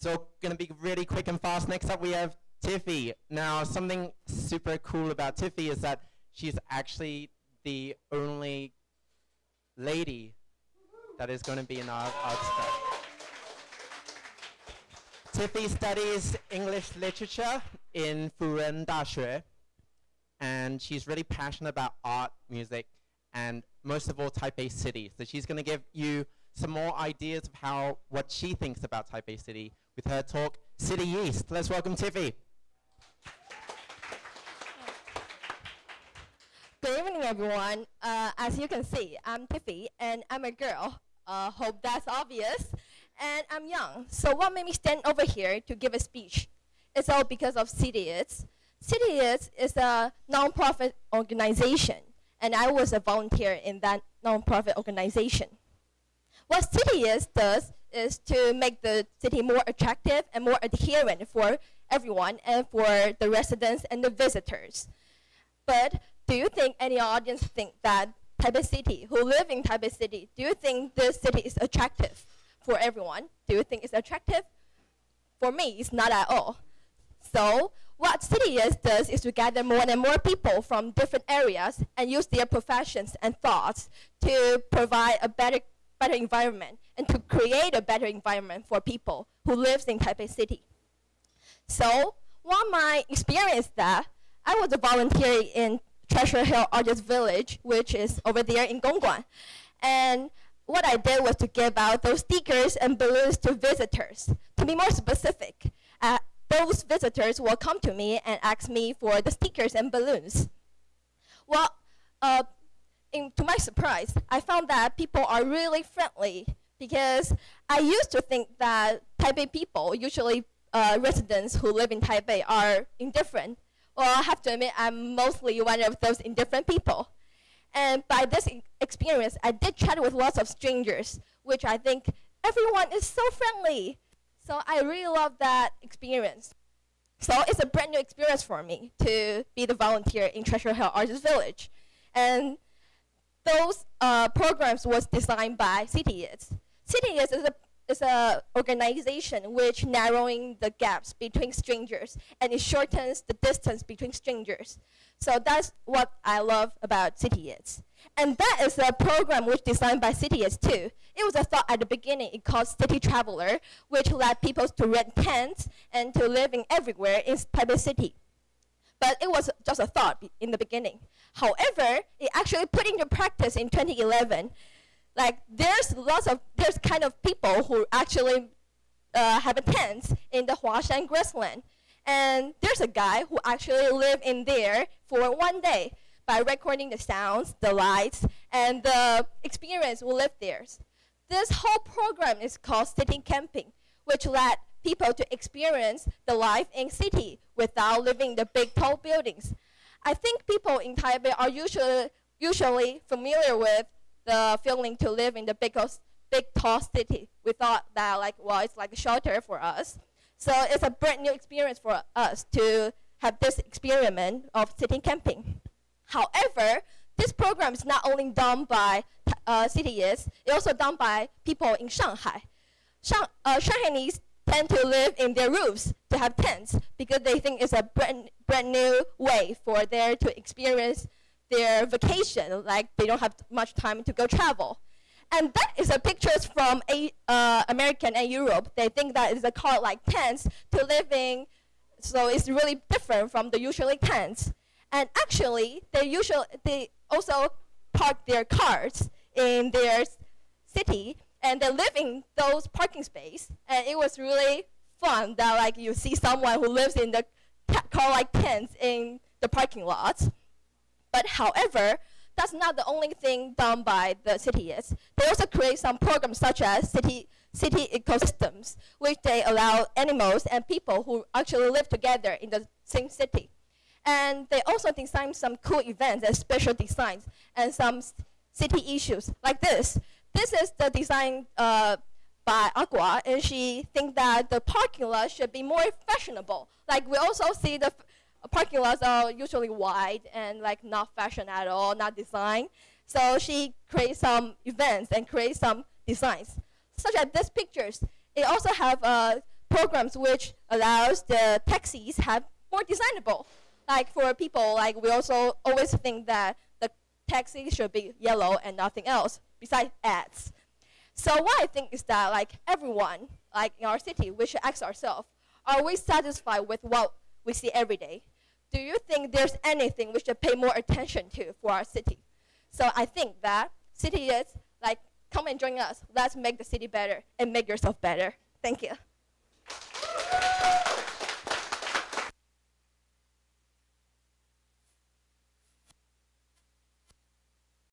So gonna be really quick and fast. Next up we have Tiffy. Now something super cool about Tiffy is that she's actually the only lady that is going to be in our art club. Tiffy studies English literature in Furen Daxue, and she's really passionate about art, music, and most of all Taipei City. So she's going to give you some more ideas of how what she thinks about Taipei City with her talk CityYeast. Let's welcome Tiffy. Good evening, everyone. Uh, as you can see, I'm Tiffy, and I'm a girl. Uh, hope that's obvious. And I'm young. So what made me stand over here to give a speech? It's all because of CityYeast. City CITIES is a nonprofit organization, and I was a volunteer in that nonprofit organization. What CITIES does is to make the city more attractive and more adherent for everyone and for the residents and the visitors. But do you think any audience think that Taipei City, who live in Taipei City, do you think this city is attractive for everyone? Do you think it's attractive? For me, it's not at all. So what CITIES does is to gather more and more people from different areas and use their professions and thoughts to provide a better, better environment and to create a better environment for people who lives in Taipei City. So what my experience that I was a volunteer in Treasure Hill Artist Village, which is over there in Gongguan. And what I did was to give out those stickers and balloons to visitors. To be more specific, uh, those visitors will come to me and ask me for the stickers and balloons. Well, uh, in, to my surprise, I found that people are really friendly because I used to think that Taipei people, usually uh, residents who live in Taipei, are indifferent well, I have to admit, I'm mostly one of those indifferent people. And by this experience, I did chat with lots of strangers, which I think everyone is so friendly. So I really love that experience. So it's a brand new experience for me to be the volunteer in Treasure Hill Artist Village. And those uh, programs was designed by CITIES. CITIES is a is an organization which narrowing the gaps between strangers and it shortens the distance between strangers. So that's what I love about CITIES. And that is a program which designed by CITIES too. It was a thought at the beginning, it called City Traveler, which led people to rent tents and to living everywhere in Taipei City. But it was just a thought in the beginning. However, it actually put into practice in 2011 like there's lots of there's kind of people who actually uh, have a tent in the Huashan grassland, and there's a guy who actually lived in there for one day by recording the sounds, the lights, and the experience who lived there. This whole program is called city camping, which led people to experience the life in city without living in the big tall buildings. I think people in Taipei are usually usually familiar with the feeling to live in the big, big tall city. We thought that like, well, it's like a shelter for us. So it's a brand new experience for us to have this experiment of city camping. However, this program is not only done by uh, CITIES, it's also done by people in Shanghai. Shang uh, Shanghainese tend to live in their roofs to have tents because they think it's a brand, brand new way for them to experience their vacation, like they don't have much time to go travel. And that is a pictures from a, uh, American and Europe. They think that is a car like tents to living, so it's really different from the usually tents. And actually, they usually they also park their cars in their city, and they live in those parking space. And it was really fun that like you see someone who lives in the car like tents in the parking lots. But however, that's not the only thing done by the CITIES. They also create some programs such as city, city ecosystems, which they allow animals and people who actually live together in the same city. And they also design some cool events and special designs and some city issues like this. This is the design uh, by Aqua, and she thinks that the parking lot should be more fashionable. Like we also see the parking lots are usually wide and like not fashion at all, not design. So she creates some events and creates some designs, such as these pictures. It also have uh, programs which allows the taxis have more designable. Like for people, like we also always think that taxi should be yellow and nothing else besides ads. So what I think is that like everyone, like in our city, we should ask ourselves, are we satisfied with what we see every day? Do you think there's anything we should pay more attention to for our city? So I think that city is like come and join us. Let's make the city better and make yourself better. Thank you.